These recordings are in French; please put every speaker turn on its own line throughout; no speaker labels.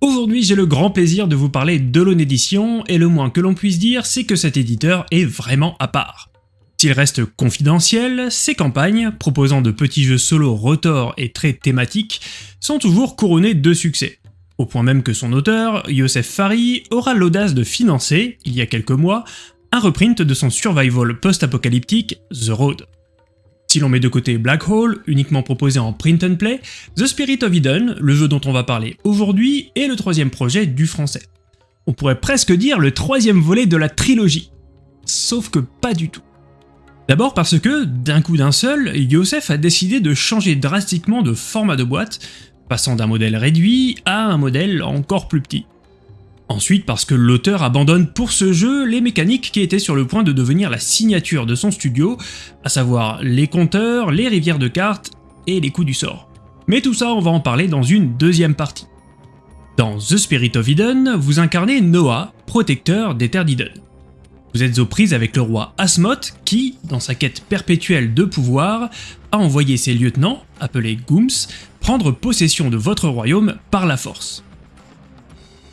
Aujourd'hui j'ai le grand plaisir de vous parler de l'One Edition, et le moins que l'on puisse dire c'est que cet éditeur est vraiment à part. S'il reste confidentiel, ses campagnes, proposant de petits jeux solo retors et très thématiques, sont toujours couronnées de succès. Au point même que son auteur, Youssef Fari, aura l'audace de financer, il y a quelques mois, un reprint de son survival post-apocalyptique The Road. Si l'on met de côté Black Hole, uniquement proposé en print and play, The Spirit of Eden, le jeu dont on va parler aujourd'hui, est le troisième projet du français. On pourrait presque dire le troisième volet de la trilogie. Sauf que pas du tout. D'abord parce que, d'un coup d'un seul, Yosef a décidé de changer drastiquement de format de boîte, passant d'un modèle réduit à un modèle encore plus petit. Ensuite parce que l'auteur abandonne pour ce jeu les mécaniques qui étaient sur le point de devenir la signature de son studio, à savoir les compteurs, les rivières de cartes et les coups du sort. Mais tout ça on va en parler dans une deuxième partie. Dans The Spirit of Eden, vous incarnez Noah, protecteur des terres d'Eden. Vous êtes aux prises avec le roi Asmoth qui, dans sa quête perpétuelle de pouvoir, a envoyé ses lieutenants, appelés Gooms, prendre possession de votre royaume par la force.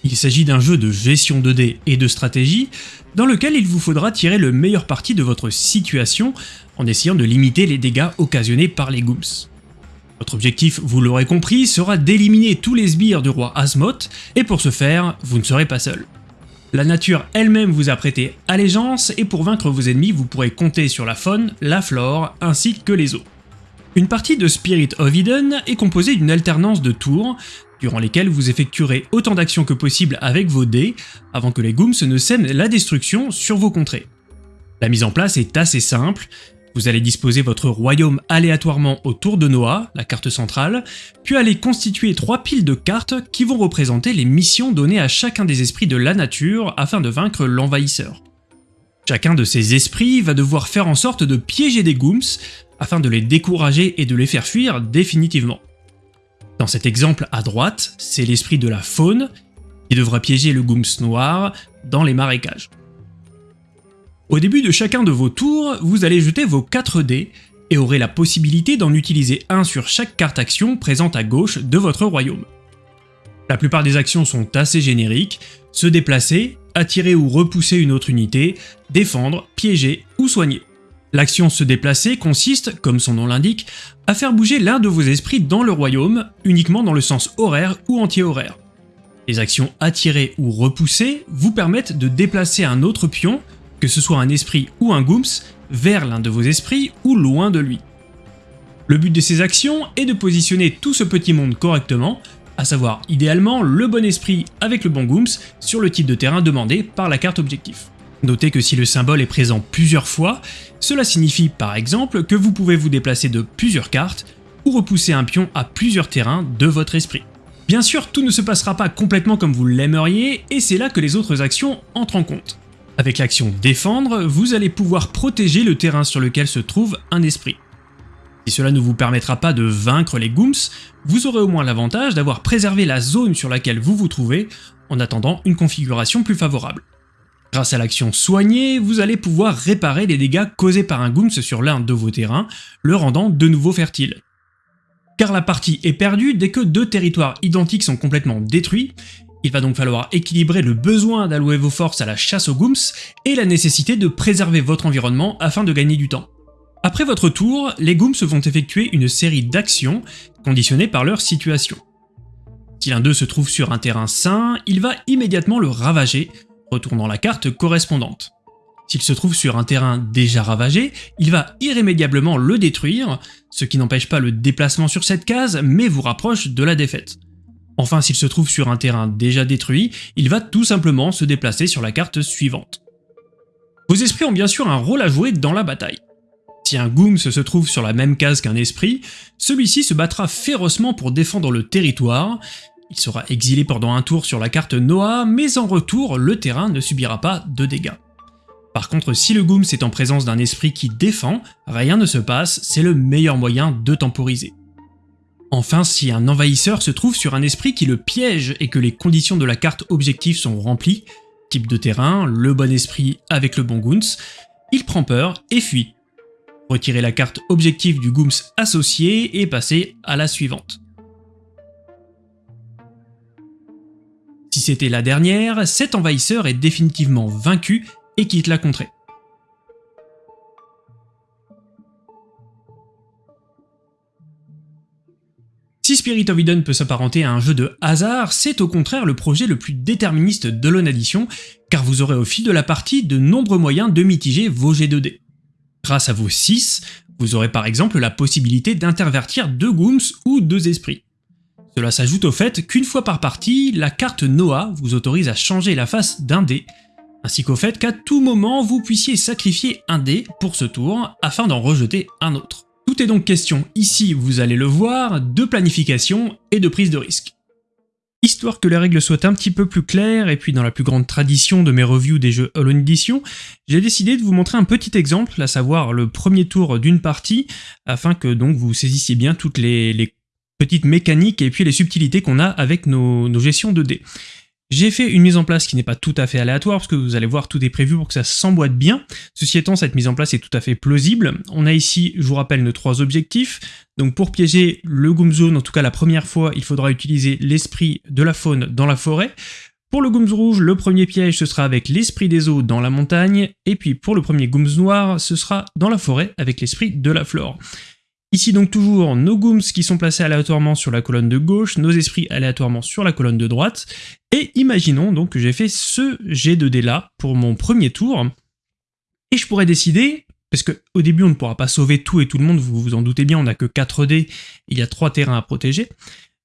Il s'agit d'un jeu de gestion de dés et de stratégie dans lequel il vous faudra tirer le meilleur parti de votre situation en essayant de limiter les dégâts occasionnés par les Gooms. Votre objectif, vous l'aurez compris, sera d'éliminer tous les sbires du roi Asmoth, et pour ce faire, vous ne serez pas seul. La nature elle-même vous a prêté allégeance, et pour vaincre vos ennemis, vous pourrez compter sur la faune, la flore, ainsi que les eaux. Une partie de Spirit of Eden est composée d'une alternance de tours, durant lesquelles vous effectuerez autant d'actions que possible avec vos dés, avant que les Gooms ne sèment la destruction sur vos contrées. La mise en place est assez simple, vous allez disposer votre royaume aléatoirement autour de Noah, la carte centrale, puis allez constituer trois piles de cartes qui vont représenter les missions données à chacun des esprits de la nature afin de vaincre l'envahisseur. Chacun de ces esprits va devoir faire en sorte de piéger des Gooms afin de les décourager et de les faire fuir définitivement. Dans cet exemple à droite, c'est l'esprit de la faune qui devra piéger le Gooms noir dans les marécages. Au début de chacun de vos tours, vous allez jeter vos 4 dés et aurez la possibilité d'en utiliser un sur chaque carte action présente à gauche de votre royaume. La plupart des actions sont assez génériques, se déplacer, attirer ou repousser une autre unité, défendre, piéger ou soigner. L'action se déplacer consiste, comme son nom l'indique, à faire bouger l'un de vos esprits dans le royaume, uniquement dans le sens horaire ou anti-horaire. Les actions attirer ou repousser vous permettent de déplacer un autre pion, que ce soit un esprit ou un gooms, vers l'un de vos esprits ou loin de lui. Le but de ces actions est de positionner tout ce petit monde correctement, à savoir idéalement le bon esprit avec le bon gooms sur le type de terrain demandé par la carte objectif. Notez que si le symbole est présent plusieurs fois, cela signifie par exemple que vous pouvez vous déplacer de plusieurs cartes ou repousser un pion à plusieurs terrains de votre esprit. Bien sûr, tout ne se passera pas complètement comme vous l'aimeriez, et c'est là que les autres actions entrent en compte. Avec l'action défendre, vous allez pouvoir protéger le terrain sur lequel se trouve un esprit. Si cela ne vous permettra pas de vaincre les Gooms, vous aurez au moins l'avantage d'avoir préservé la zone sur laquelle vous vous trouvez en attendant une configuration plus favorable. Grâce à l'action soigner, vous allez pouvoir réparer les dégâts causés par un Gooms sur l'un de vos terrains, le rendant de nouveau fertile. Car la partie est perdue dès que deux territoires identiques sont complètement détruits, il va donc falloir équilibrer le besoin d'allouer vos forces à la chasse aux Gooms et la nécessité de préserver votre environnement afin de gagner du temps. Après votre tour, les Gooms vont effectuer une série d'actions conditionnées par leur situation. Si l'un d'eux se trouve sur un terrain sain, il va immédiatement le ravager retournant la carte correspondante. S'il se trouve sur un terrain déjà ravagé, il va irrémédiablement le détruire, ce qui n'empêche pas le déplacement sur cette case, mais vous rapproche de la défaite. Enfin, s'il se trouve sur un terrain déjà détruit, il va tout simplement se déplacer sur la carte suivante. Vos esprits ont bien sûr un rôle à jouer dans la bataille. Si un Gooms se trouve sur la même case qu'un esprit, celui-ci se battra férocement pour défendre le territoire, il sera exilé pendant un tour sur la carte Noah, mais en retour, le terrain ne subira pas de dégâts. Par contre, si le Gooms est en présence d'un esprit qui défend, rien ne se passe, c'est le meilleur moyen de temporiser. Enfin, si un envahisseur se trouve sur un esprit qui le piège et que les conditions de la carte objectif sont remplies, type de terrain, le bon esprit avec le bon Gooms, il prend peur et fuit. Retirez la carte objectif du Gooms associé et passez à la suivante. Si c'était la dernière, cet envahisseur est définitivement vaincu et quitte la contrée. Si Spirit of Eden peut s'apparenter à un jeu de hasard, c'est au contraire le projet le plus déterministe de l'On car vous aurez au fil de la partie de nombreux moyens de mitiger vos jets de dés. Grâce à vos 6, vous aurez par exemple la possibilité d'intervertir deux Gooms ou deux esprits. Cela s'ajoute au fait qu'une fois par partie, la carte Noah vous autorise à changer la face d'un dé, ainsi qu'au fait qu'à tout moment vous puissiez sacrifier un dé pour ce tour afin d'en rejeter un autre. Tout est donc question, ici vous allez le voir, de planification et de prise de risque. Histoire que les règles soient un petit peu plus claires, et puis dans la plus grande tradition de mes reviews des jeux Hollow Edition, j'ai décidé de vous montrer un petit exemple, à savoir le premier tour d'une partie, afin que donc vous saisissiez bien toutes les, petites mécaniques et puis les subtilités qu'on a avec nos, gestions de dés. J'ai fait une mise en place qui n'est pas tout à fait aléatoire, parce que vous allez voir, tout est prévu pour que ça s'emboîte bien. Ceci étant, cette mise en place est tout à fait plausible. On a ici, je vous rappelle, nos trois objectifs. Donc pour piéger le Goom Zone, en tout cas la première fois, il faudra utiliser l'esprit de la faune dans la forêt. Pour le Gooms rouge, le premier piège, ce sera avec l'esprit des eaux dans la montagne, et puis pour le premier Gooms noir, ce sera dans la forêt avec l'esprit de la flore. Ici donc toujours nos gooms qui sont placés aléatoirement sur la colonne de gauche, nos esprits aléatoirement sur la colonne de droite, et imaginons donc que j'ai fait ce jet de dés là pour mon premier tour, et je pourrais décider, parce qu'au début on ne pourra pas sauver tout et tout le monde, vous vous en doutez bien, on n'a que 4 dés, il y a 3 terrains à protéger,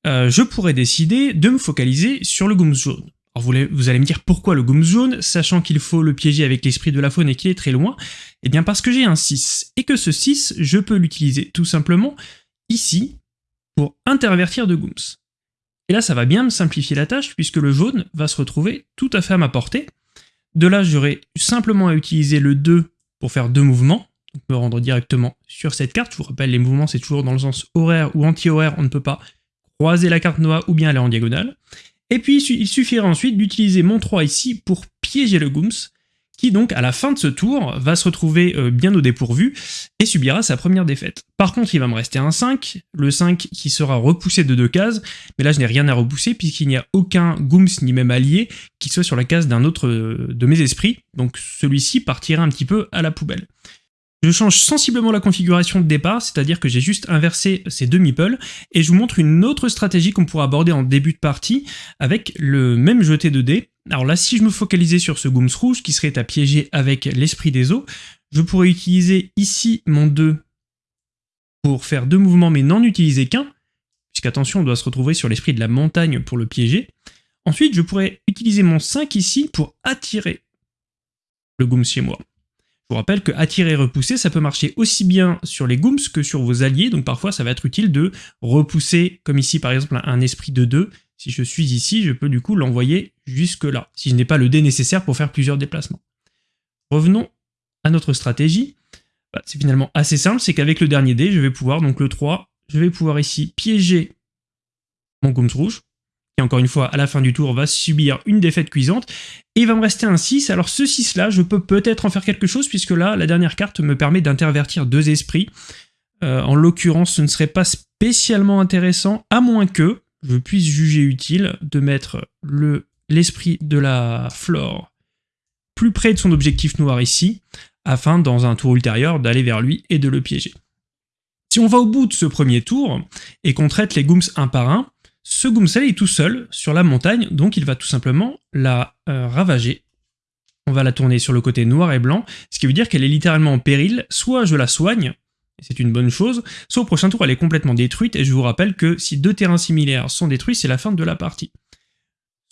euh, je pourrais décider de me focaliser sur le goom jaune. Alors vous, allez me dire pourquoi le goom jaune, sachant qu'il faut le piéger avec l'esprit de la faune et qu'il est très loin? Eh bien parce que j'ai un 6, et que ce 6, je peux l'utiliser tout simplement ici pour intervertir de gooms. Et là ça va bien me simplifier la tâche puisque le jaune va se retrouver tout à fait à ma portée. De là j'aurai simplement à utiliser le 2 pour faire deux mouvements, donc me rendre directement sur cette carte. Je vous rappelle les mouvements c'est toujours dans le sens horaire ou anti-horaire, on ne peut pas croiser la carte Noah ou bien aller en diagonale. Et puis il suffira ensuite d'utiliser mon 3 ici pour piéger le Gooms, qui donc à la fin de ce tour va se retrouver euh, bien au dépourvu et subira sa première défaite. Par contre il va me rester un 5, le 5 qui sera repoussé de deux cases, mais là je n'ai rien à repousser puisqu'il n'y a aucun Gooms ni même allié qui soit sur la case d'un autre euh, de mes esprits, donc celui-ci partira un petit peu à la poubelle. Je change sensiblement la configuration de départ, c'est-à-dire que j'ai juste inversé ces deux meeples, et je vous montre une autre stratégie qu'on pourra aborder en début de partie avec le même jeté de dés. Alors là, si je me focalisais sur ce Gooms rouge qui serait à piéger avec l'esprit des eaux, je pourrais utiliser ici mon 2 pour faire deux mouvements mais n'en utiliser qu'un, puisqu'attention, on doit se retrouver sur l'esprit de la montagne pour le piéger. Ensuite, je pourrais utiliser mon 5 ici pour attirer le Gooms chez moi. Je vous rappelle que attirer et repousser, ça peut marcher aussi bien sur les gooms que sur vos alliés, donc parfois ça va être utile de repousser, comme ici par exemple un esprit de 2. Si je suis ici, je peux du coup l'envoyer jusque là, si je n'ai pas le dé nécessaire pour faire plusieurs déplacements. Revenons à notre stratégie. Bah, c'est finalement assez simple, c'est qu'avec le dernier dé, je vais pouvoir, donc le 3, je vais pouvoir ici piéger mon gooms rouge, encore une fois à la fin du tour va subir une défaite cuisante, et il va me rester un 6, alors ce 6 là je peux peut-être en faire quelque chose puisque là la dernière carte me permet d'intervertir deux esprits, euh, en l'occurrence ce ne serait pas spécialement intéressant à moins que je puisse juger utile de mettre l'esprit de la flore plus près de son objectif noir ici, afin dans un tour ultérieur d'aller vers lui et de le piéger. Si on va au bout de ce premier tour, et qu'on traite les gooms un par un, ce Goomsel est tout seul sur la montagne, donc il va tout simplement la euh, ravager. On va la tourner sur le côté noir et blanc, ce qui veut dire qu'elle est littéralement en péril, soit je la soigne, et c'est une bonne chose, soit au prochain tour elle est complètement détruite, et je vous rappelle que si deux terrains similaires sont détruits, c'est la fin de la partie.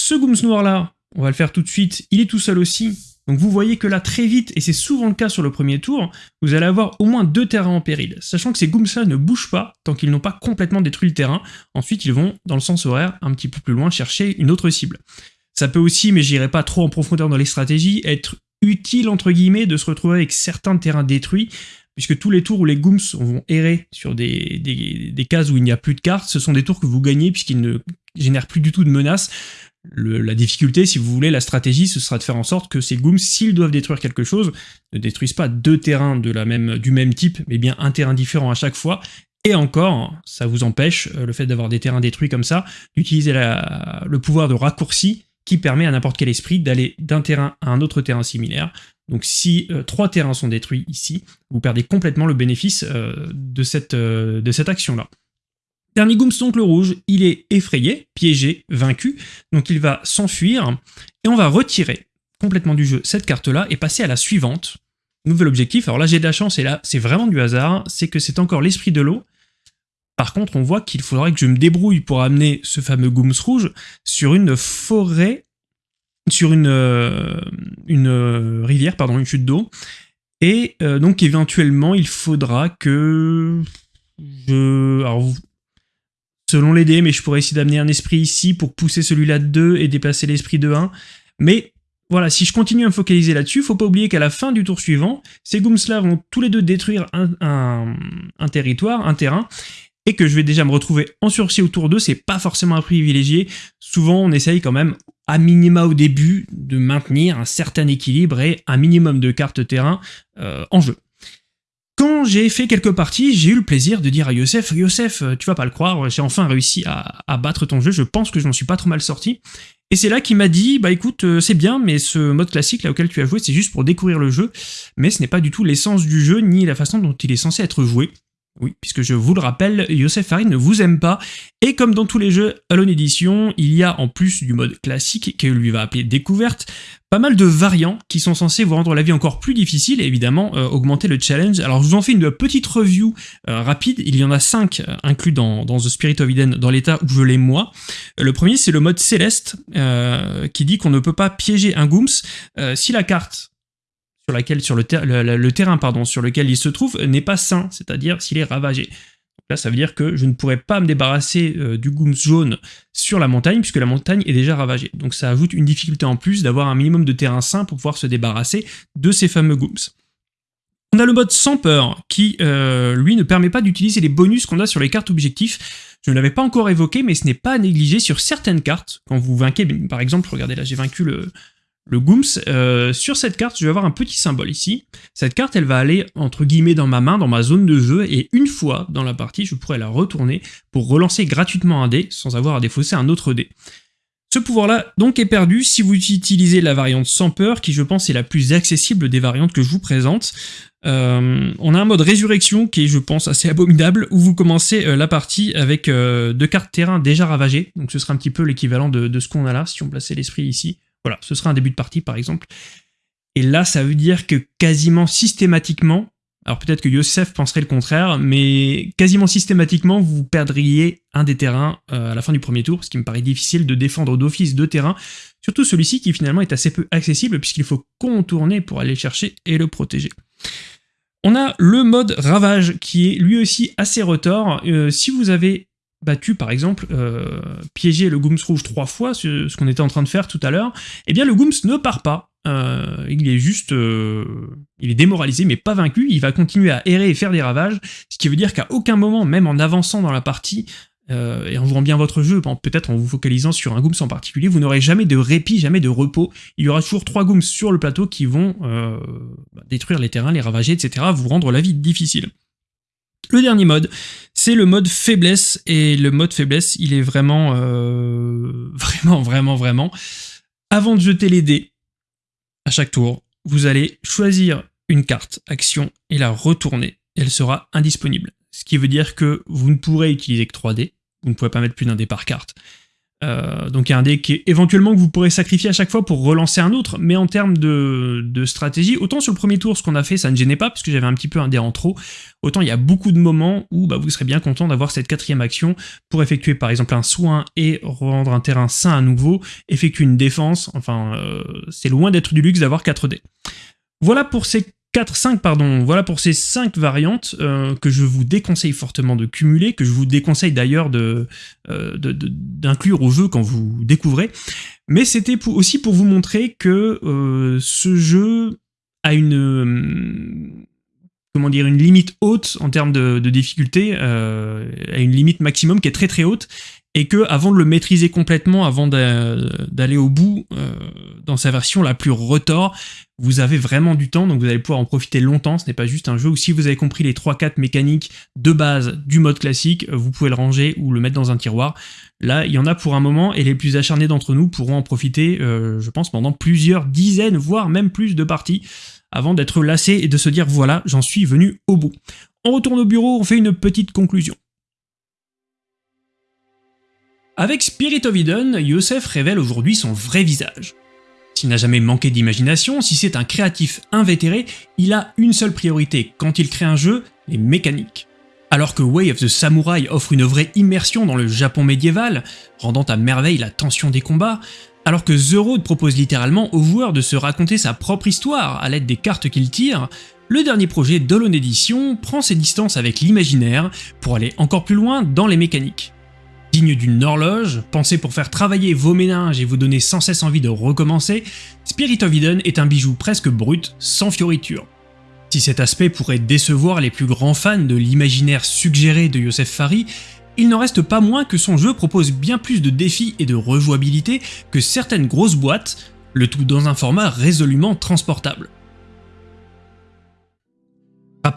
Ce Gooms noir là, on va le faire tout de suite, il est tout seul aussi, donc vous voyez que là, très vite, et c'est souvent le cas sur le premier tour, vous allez avoir au moins deux terrains en péril, sachant que ces gooms-là ne bougent pas tant qu'ils n'ont pas complètement détruit le terrain. Ensuite, ils vont, dans le sens horaire, un petit peu plus loin, chercher une autre cible. Ça peut aussi, mais j'irai pas trop en profondeur dans les stratégies, être utile, entre guillemets, de se retrouver avec certains terrains détruits, puisque tous les tours où les gooms vont errer sur des, des cases où il n'y a plus de cartes, ce sont des tours que vous gagnez puisqu'ils ne génèrent plus du tout de menaces la difficulté, si vous voulez, la stratégie, ce sera de faire en sorte que ces gooms, s'ils doivent détruire quelque chose, ne détruisent pas deux terrains du même type, mais bien un terrain différent à chaque fois, et encore, ça vous empêche, euh, le fait d'avoir des terrains détruits comme ça, d'utiliser le pouvoir de raccourci qui permet à n'importe quel esprit d'aller d'un terrain à un autre terrain similaire. Donc si euh, trois terrains sont détruits ici, vous perdez complètement le bénéfice de cette, euh, de cette action-là. Dernier Gooms, donc le rouge, il est effrayé, piégé, vaincu, donc il va s'enfuir, et on va retirer complètement du jeu cette carte-là et passer à la suivante. Nouvel objectif, alors là j'ai de la chance et là c'est vraiment du hasard, c'est que c'est encore l'esprit de l'eau. Par contre on voit qu'il faudrait que je me débrouille pour amener ce fameux Gooms rouge sur une forêt, sur une, euh, euh, rivière, pardon, une chute d'eau. Et euh, donc éventuellement il faudra que je... selon les dés, mais je pourrais essayer d'amener un esprit ici pour pousser celui-là de 2 et déplacer l'esprit de 1. Mais voilà, si je continue à me focaliser là-dessus, faut pas oublier qu'à la fin du tour suivant, ces Goomsla vont tous les deux détruire un, territoire, un terrain, et que je vais déjà me retrouver en sursis autour d'eux, c'est pas forcément un privilégié. Souvent, on essaye quand même, à minima au début, de maintenir un certain équilibre et un minimum de cartes terrain euh, en jeu. Quand j'ai fait quelques parties, j'ai eu le plaisir de dire à Youssef, Youssef, tu vas pas le croire, j'ai enfin réussi à, à, battre ton jeu, je pense que je n'en suis pas trop mal sorti. Et c'est là qu'il m'a dit, bah écoute, euh, c'est bien, mais ce mode classique là auquel tu as joué, c'est juste pour découvrir le jeu, mais ce n'est pas du tout l'essence du jeu, ni la façon dont il est censé être joué. Oui, puisque je vous le rappelle, Yosef Farid ne vous aime pas, et comme dans tous les jeux Alone Edition, il y a en plus du mode classique, qu'il lui va appeler découverte, pas mal de variants qui sont censés vous rendre la vie encore plus difficile et évidemment euh, augmenter le challenge. Alors je vous en fais une petite review euh, rapide, il y en a 5 euh, inclus dans, The Spirit of Eden dans l'état où je l'ai moi. le premier c'est le mode céleste qui dit qu'on ne peut pas piéger un Gooms si la carte sur le, terrain pardon sur lequel il se trouve n'est pas sain, c'est-à-dire s'il est ravagé. Là, ça veut dire que je ne pourrais pas me débarrasser euh, du Gooms jaune sur la montagne, puisque la montagne est déjà ravagée. Donc ça ajoute une difficulté en plus d'avoir un minimum de terrain sain pour pouvoir se débarrasser de ces fameux Gooms. On a le mode sans peur, qui, euh, lui, ne permet pas d'utiliser les bonus qu'on a sur les cartes objectifs. Je ne l'avais pas encore évoqué, mais ce n'est pas à négliger sur certaines cartes. Quand vous vainquez, par exemple, regardez là, j'ai vaincu le, le Gooms, euh, sur cette carte, je vais avoir un petit symbole ici. Cette carte, elle va aller, entre guillemets, dans ma main, dans ma zone de jeu, et une fois dans la partie, je pourrais la retourner pour relancer gratuitement un dé, sans avoir à défausser un autre dé. Ce pouvoir-là, donc, est perdu si vous utilisez la variante sans peur, qui, je pense, est la plus accessible des variantes que je vous présente. Euh, on a un mode résurrection qui est, je pense, assez abominable, où vous commencez euh, la partie avec deux cartes terrain déjà ravagées, donc ce sera un petit peu l'équivalent de, de, ce qu'on a là, si on plaçait l'esprit ici. Voilà, ce sera un début de partie par exemple. Et là, ça veut dire que quasiment systématiquement, alors peut-être que Yosef penserait le contraire, mais quasiment systématiquement, vous perdriez un des terrains euh, à la fin du premier tour, ce qui me paraît difficile de défendre d'office deux terrains, surtout celui-ci qui finalement est assez peu accessible puisqu'il faut contourner pour aller chercher et le protéger. On a le mode ravage qui est lui aussi assez retors. Euh, si vous avez battu par exemple euh, piéger le Gooms rouge trois fois, ce, qu'on était en train de faire tout à l'heure, eh bien le Gooms ne part pas. Euh, il est juste... Euh, il est démoralisé mais pas vaincu, il va continuer à errer et faire des ravages, ce qui veut dire qu'à aucun moment, même en avançant dans la partie, et en jouant bien votre jeu, peut-être en vous focalisant sur un Gooms en particulier, vous n'aurez jamais de répit, jamais de repos. Il y aura toujours trois Gooms sur le plateau qui vont détruire les terrains, les ravager, etc., vous rendre la vie difficile. Le dernier mode, c'est le mode faiblesse, et le mode faiblesse, il est vraiment, euh, vraiment, vraiment, vraiment... Avant de jeter les dés, à chaque tour, vous allez choisir une carte action et la retourner. Elle sera indisponible. Ce qui veut dire que vous ne pourrez utiliser que 3 dés, vous ne pouvez pas mettre plus d'un dé par carte. Euh, donc il y a un dé qui éventuellement que vous pourrez sacrifier à chaque fois pour relancer un autre, mais en termes de, stratégie, autant sur le premier tour ce qu'on a fait ça ne gênait pas parce que j'avais un petit peu un dé en trop, autant il y a beaucoup de moments où bah, vous serez bien content d'avoir cette quatrième action pour effectuer par exemple un soin et rendre un terrain sain à nouveau, effectuer une défense, enfin euh, c'est loin d'être du luxe d'avoir 4 dés. Voilà pour ces 4, 5, pardon, voilà pour ces 5 variantes euh, que je vous déconseille fortement de cumuler, que je vous déconseille d'ailleurs euh, d'inclure au jeu quand vous découvrez. Mais c'était aussi pour vous montrer que euh, ce jeu a une limite haute en termes de, de difficulté, a une limite maximum qui est très très haute, et que avant de le maîtriser complètement, avant d'aller au bout dans sa version la plus retors. Vous avez vraiment du temps, donc vous allez pouvoir en profiter longtemps. Ce n'est pas juste un jeu où si vous avez compris les 3-4 mécaniques de base du mode classique, vous pouvez le ranger ou le mettre dans un tiroir. Là, il y en a pour un moment, et les plus acharnés d'entre nous pourront en profiter, euh, je pense, pendant plusieurs dizaines, voire même plus de parties, avant d'être lassés et de se dire voilà, j'en suis venu au bout. On retourne au bureau, on fait une petite conclusion. Avec Spirit of Eden, Youssef révèle aujourd'hui son vrai visage. S'il n'a jamais manqué d'imagination, si c'est un créatif invétéré, il a une seule priorité quand il crée un jeu, les mécaniques. Alors que Way of the Samurai offre une vraie immersion dans le Japon médiéval, rendant à merveille la tension des combats, alors que The Road propose littéralement aux joueurs de se raconter sa propre histoire à l'aide des cartes qu'il tire, le dernier projet d'Holon Edition prend ses distances avec l'imaginaire pour aller encore plus loin dans les mécaniques. D'une horloge, pensée pour faire travailler vos méninges et vous donner sans cesse envie de recommencer, Spirit of Eden est un bijou presque brut, sans fioritures. Si cet aspect pourrait décevoir les plus grands fans de l'imaginaire suggéré de Youssef Fari, il n'en reste pas moins que son jeu propose bien plus de défis et de rejouabilité que certaines grosses boîtes, le tout dans un format résolument transportable.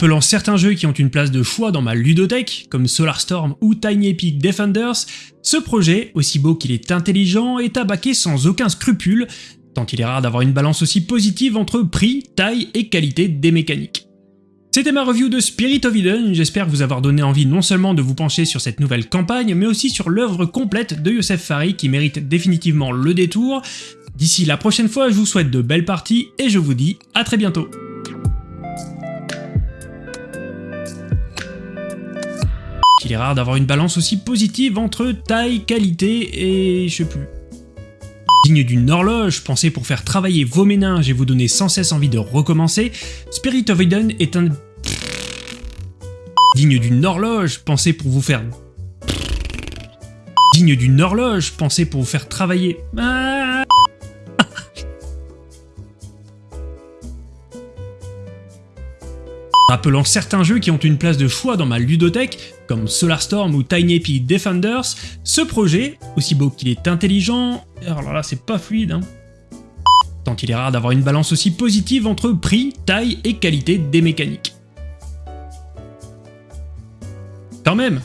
Rappelant certains jeux qui ont une place de choix dans ma ludothèque, comme Solar-Storm ou Tiny Epic Defenders, ce projet, aussi beau qu'il est intelligent, est abaqué sans aucun scrupule, tant il est rare d'avoir une balance aussi positive entre prix, taille et qualité des mécaniques. C'était ma review de Spirit of Eden, j'espère vous avoir donné envie non seulement de vous pencher sur cette nouvelle campagne, mais aussi sur l'œuvre complète de Youssef Fari qui mérite définitivement le détour. D'ici la prochaine fois, je vous souhaite de belles parties et je vous dis à très bientôt Il est rare d'avoir une balance aussi positive entre taille, qualité et je sais plus. Digne d'une horloge, pensée pour faire travailler vos méninges et vous donner sans cesse envie de recommencer, Spirit of Eden est un... Digne d'une horloge, pensée pour vous faire... Digne d'une horloge, pensée pour vous faire travailler... Ah Rappelant certains jeux qui ont une place de choix dans ma ludothèque, comme Solar-Storm ou Tiny Epic Defenders, ce projet, aussi beau qu'il est intelligent, alors là c'est pas fluide hein, tant il est rare d'avoir une balance aussi positive entre prix, taille et qualité des mécaniques. Quand même